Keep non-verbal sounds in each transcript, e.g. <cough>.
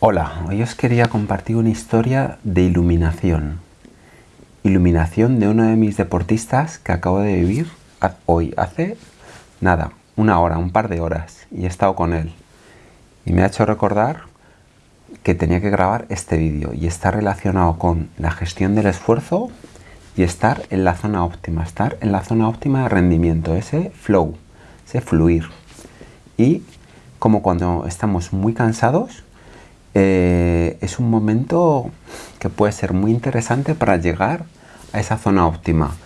Hola, hoy os quería compartir una historia de iluminación. Iluminación de uno de mis deportistas que acabo de vivir hoy, hace nada, una hora, un par de horas, y he estado con él. Y me ha hecho recordar que tenía que grabar este vídeo y está relacionado con la gestión del esfuerzo y estar en la zona óptima, estar en la zona óptima de rendimiento, ese flow, ese fluir. Y como cuando estamos muy cansados, eh, es un momento que puede ser muy interesante para llegar a esa zona óptima.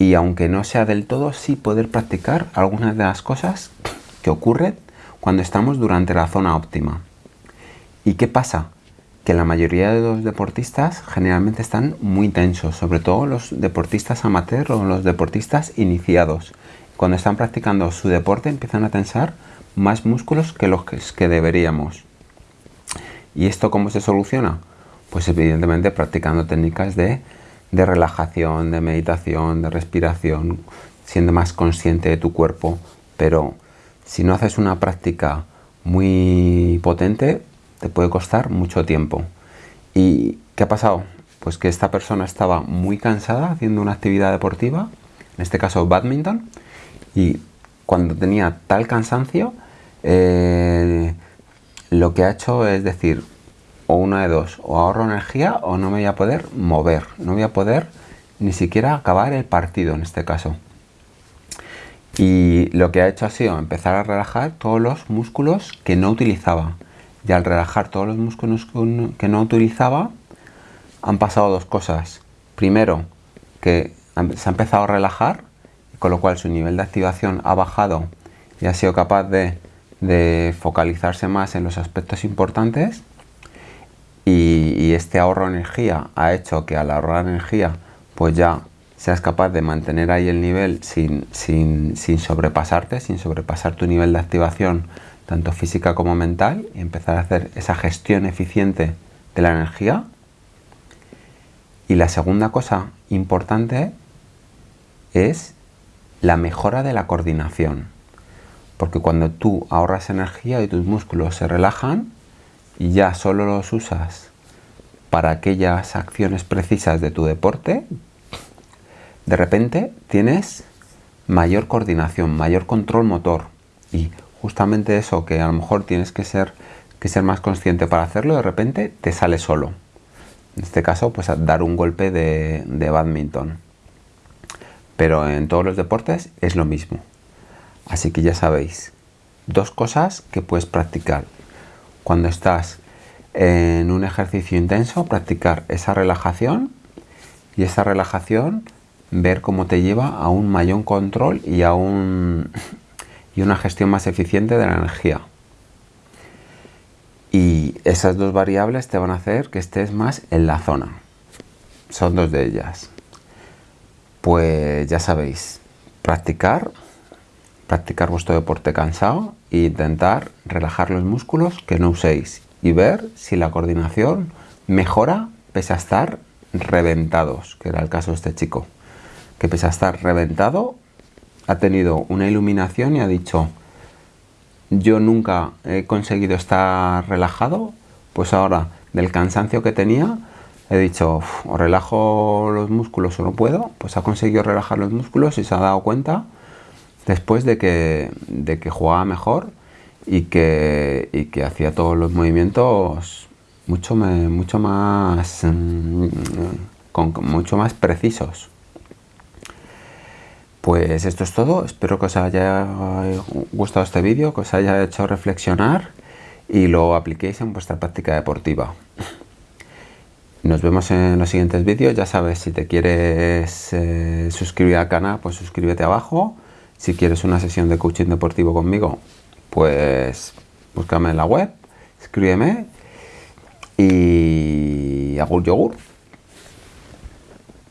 Y aunque no sea del todo, sí poder practicar algunas de las cosas que ocurren cuando estamos durante la zona óptima. ¿Y qué pasa? Que la mayoría de los deportistas generalmente están muy tensos, sobre todo los deportistas amateur o los deportistas iniciados. Cuando están practicando su deporte empiezan a tensar más músculos que los que deberíamos. ¿Y esto cómo se soluciona? Pues evidentemente practicando técnicas de, relajación, de meditación, de respiración, siendo más consciente de tu cuerpo. Pero si no haces una práctica muy potente, te puede costar mucho tiempo. ¿Y qué ha pasado? Pues que esta persona estaba muy cansada haciendo una actividad deportiva, en este caso badminton, y cuando tenía tal cansancio, eh, lo que ha hecho es decir, o una de dos, o ahorro energía o no me voy a poder mover, no voy a poder ni siquiera acabar el partido en este caso. Y lo que ha hecho ha sido empezar a relajar todos los músculos que no utilizaba. Y al relajar todos los músculos que no utilizaba, han pasado dos cosas. Primero, que se ha empezado a relajar, con lo cual su nivel de activación ha bajado y ha sido capaz de de focalizarse más en los aspectos importantes y, este ahorro de energía ha hecho que al ahorrar energía pues ya seas capaz de mantener ahí el nivel sin, sin, sin, sobrepasarte, sin sobrepasar tu nivel de activación tanto física como mental y empezar a hacer esa gestión eficiente de la energía. Y la segunda cosa importante es la mejora de la coordinación. Porque cuando tú ahorras energía y tus músculos se relajan y ya solo los usas para aquellas acciones precisas de tu deporte, de repente tienes mayor coordinación, mayor control motor y justamente eso que a lo mejor tienes que ser, que ser más consciente para hacerlo, de repente te sale solo. En este caso, pues dar un golpe de, de badminton. Pero en todos los deportes es lo mismo. Así que ya sabéis, dos cosas que puedes practicar. Cuando estás en un ejercicio intenso, practicar esa relajación y esa relajación ver cómo te lleva a un mayor control y a un, <laughs> y una gestión más eficiente de la energía. Y esas dos variables te van a hacer que estés más en la zona. Son dos de ellas. Pues ya sabéis, practicar practicar vuestro deporte cansado e intentar relajar los músculos que no uséis y ver si la coordinación mejora pese a estar reventados, que era el caso de este chico, que pese a estar reventado ha tenido una iluminación y ha dicho yo nunca he conseguido estar relajado, pues ahora del cansancio que tenía he dicho o relajo los músculos o no puedo, pues ha conseguido relajar los músculos y se ha dado cuenta después de que, de que jugaba mejor y que, que hacía todos los movimientos mucho, mucho, más, mm, con, mucho más precisos. Pues esto es todo, espero que os haya gustado este vídeo, que os haya hecho reflexionar y lo apliquéis en vuestra práctica deportiva. Nos vemos en los siguientes vídeos, ya sabes, si te quieres eh, suscribir al canal, pues suscríbete abajo si quieres una sesión de coaching deportivo conmigo, pues búscame en la web, escríbeme y hago un yogur.